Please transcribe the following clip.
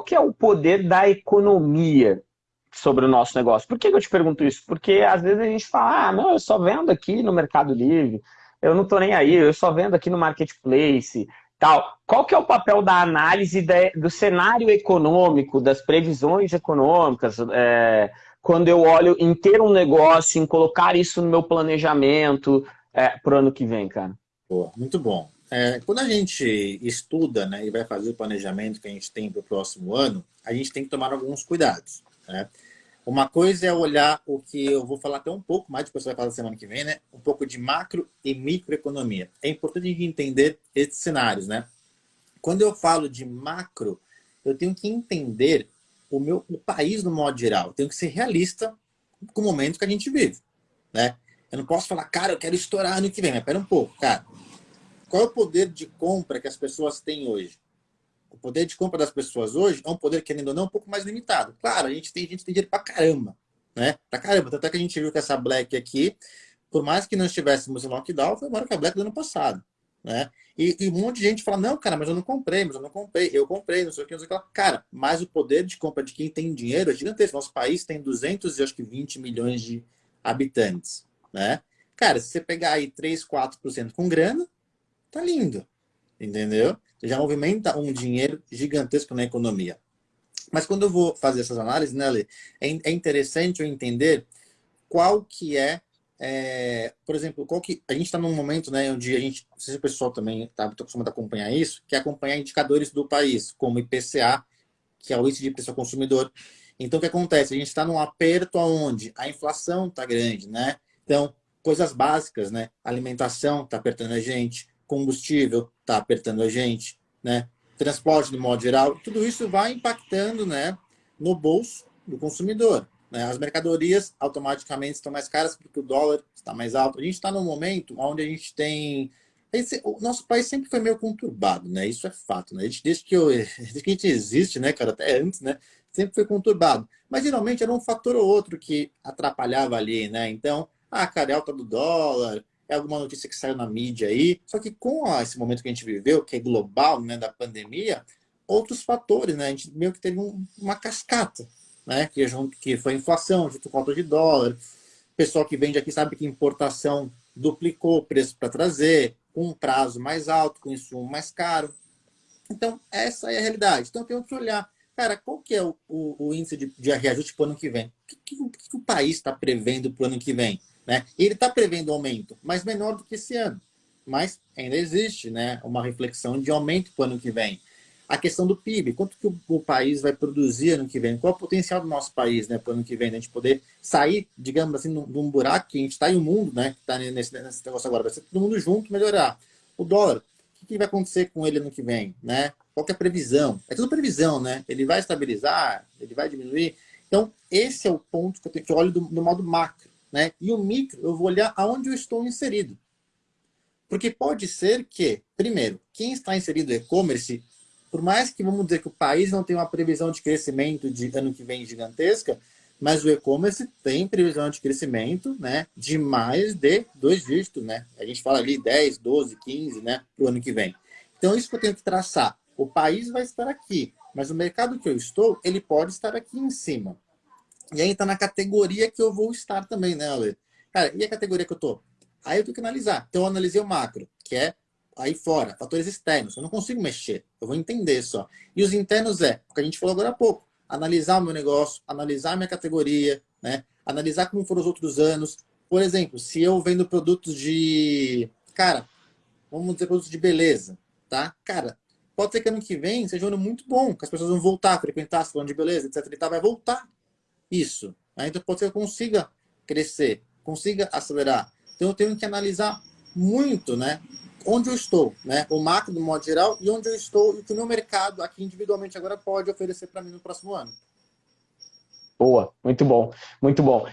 qual que é o poder da economia sobre o nosso negócio? Por que eu te pergunto isso? Porque às vezes a gente fala, ah, não, eu só vendo aqui no Mercado Livre, eu não estou nem aí, eu só vendo aqui no Marketplace, tal. Qual que é o papel da análise de, do cenário econômico, das previsões econômicas, é, quando eu olho em ter um negócio, em colocar isso no meu planejamento é, para o ano que vem, cara? Boa, muito bom. É, quando a gente estuda né, e vai fazer o planejamento que a gente tem para o próximo ano, a gente tem que tomar alguns cuidados. Né? Uma coisa é olhar o que eu vou falar até um pouco mais, depois você vai falar semana que vem, né? Um pouco de macro e microeconomia. É importante a gente entender esses cenários, né? Quando eu falo de macro, eu tenho que entender o meu o país no modo geral. Eu tenho que ser realista com o momento que a gente vive, né? Eu não posso falar, cara, eu quero estourar ano que vem. Mas pera um pouco, cara. Qual é o poder de compra que as pessoas têm hoje? O poder de compra das pessoas hoje é um poder, querendo ou não, um pouco mais limitado. Claro, a gente tem, a gente tem dinheiro pra caramba, né? Pra caramba. Tanto é que a gente viu que essa Black aqui, por mais que não estivéssemos em lockdown, foi maior que a Black do ano passado, né? E, e, um monte de gente fala, não, cara, mas eu não comprei, mas eu não comprei, eu comprei, não sei o que, não sei o que. Cara, mas o poder de compra de quem tem dinheiro é gigantesco. Nosso país tem 220 milhões de habitantes, né? Cara, se você pegar aí 3, 4% com grana, tá lindo, entendeu? já movimenta um dinheiro gigantesco na economia. Mas quando eu vou fazer essas análises, né, Lê, é, é interessante eu entender qual que é, é, por exemplo, qual que a gente está num momento, né, onde a gente, não sei se o pessoal também está acostumado a acompanhar isso, que é acompanhar indicadores do país, como IPCA, que é o índice de preço ao consumidor. Então, o que acontece? A gente está num aperto onde a inflação está grande, né? Então, coisas básicas, né? Alimentação está apertando a gente, combustível está apertando a gente, né? transporte de modo geral, tudo isso vai impactando né, no bolso do consumidor. Né? As mercadorias automaticamente estão mais caras porque o dólar está mais alto. A gente está num momento onde a gente tem... Esse, o nosso país sempre foi meio conturbado, né? Isso é fato, né? Desde que, eu, desde que a gente existe, né, cara, até antes, né? Sempre foi conturbado. Mas geralmente era um fator ou outro que atrapalhava ali, né? Então, a cara, alta do dólar, é alguma notícia que saiu na mídia aí. Só que com esse momento que a gente viveu, que é global, né, da pandemia, outros fatores, né? A gente meio que teve um, uma cascata, né? Que, que foi inflação, junto com falta de dólar. O pessoal que vende aqui sabe que importação duplicou o preço para trazer, com um prazo mais alto, com insumo mais caro. Então, essa é a realidade. Então, tem que olhar, cara, qual que é o, o, o índice de, de reajuste para o ano que vem? O que, que, que o país está prevendo para o ano que vem? Né? Ele está prevendo aumento, mas menor do que esse ano. Mas ainda existe né, uma reflexão de aumento para o ano que vem. A questão do PIB, quanto que o, país vai produzir ano que vem? Qual é o potencial do nosso país né, para o ano que vem? Né? A gente poder sair, digamos assim, de um buraco que a gente está em um mundo, né, que está nesse, nesse negócio agora, vai ser todo mundo junto melhorar. O dólar, o que, vai acontecer com ele ano que vem? Né? Qual é a previsão? É tudo previsão, né? Ele vai estabilizar? Ele vai diminuir? Então, esse é o ponto que eu, tenho, que olho do, do modo macro. Né? E o micro, eu vou olhar aonde eu estou inserido. Porque pode ser que, primeiro, quem está inserido no e-commerce, por mais que vamos dizer que o país não tem uma previsão de crescimento de ano que vem gigantesca, mas o e-commerce tem previsão de crescimento né, de mais de dois dígitos. Né? A gente fala ali 10, 12, 15 né, para o ano que vem. Então, isso que eu tenho que traçar. O país vai estar aqui, mas o mercado que eu estou, ele pode estar aqui em cima. E aí tá na categoria que eu vou estar também, né, Ale? Cara, e a categoria que eu tô? Aí eu tenho que analisar. Então eu analisei o macro, que é aí fora, fatores externos. Eu não consigo mexer, eu vou entender só. E os internos é, o que a gente falou agora há pouco, analisar o meu negócio, analisar a minha categoria, né? Analisar como foram os outros anos. Por exemplo, se eu vendo produtos de... Cara, vamos dizer produtos de beleza, tá? Cara, pode ser que ano que vem seja um ano muito bom, que as pessoas vão voltar a frequentar salão de beleza, etc. E tal, vai voltar isso. Então pode ser que eu consiga crescer, consiga acelerar. Então eu tenho que analisar muito, né? Onde eu estou, né? O macro do modo geral e onde eu estou e o que o meu mercado aqui individualmente agora pode oferecer para mim no próximo ano. Boa, muito bom, muito bom.